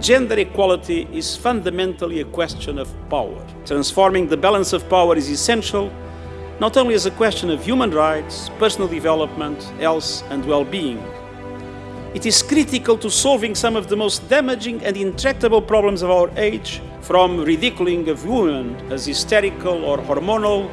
gender equality is fundamentally a question of power. Transforming the balance of power is essential, not only as a question of human rights, personal development, health and well-being. It is critical to solving some of the most damaging and intractable problems of our age, from ridiculing of women as hysterical or hormonal,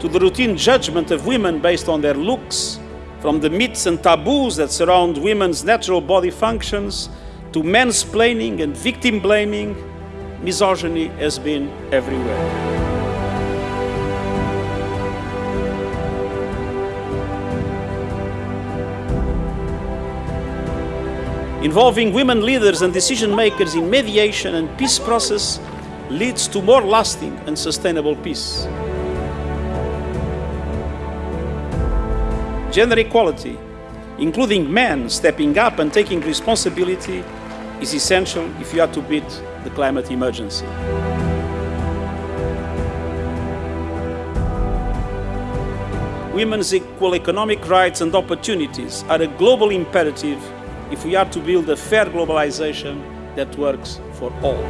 to the routine judgment of women based on their looks, from the myths and taboos that surround women's natural body functions, to mansplaining and victim blaming, misogyny has been everywhere. Involving women leaders and decision makers in mediation and peace process leads to more lasting and sustainable peace. Gender equality, including men stepping up and taking responsibility, is essential if you are to beat the climate emergency. Women's equal economic rights and opportunities are a global imperative if we are to build a fair globalization that works for all.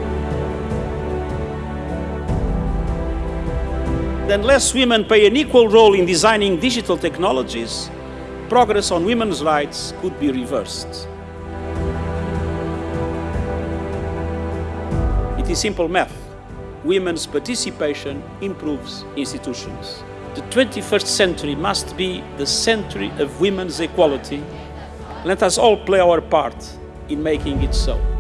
Unless women play an equal role in designing digital technologies, progress on women's rights could be reversed. It is simple math. Women's participation improves institutions. The 21st century must be the century of women's equality let us all play our part in making it so.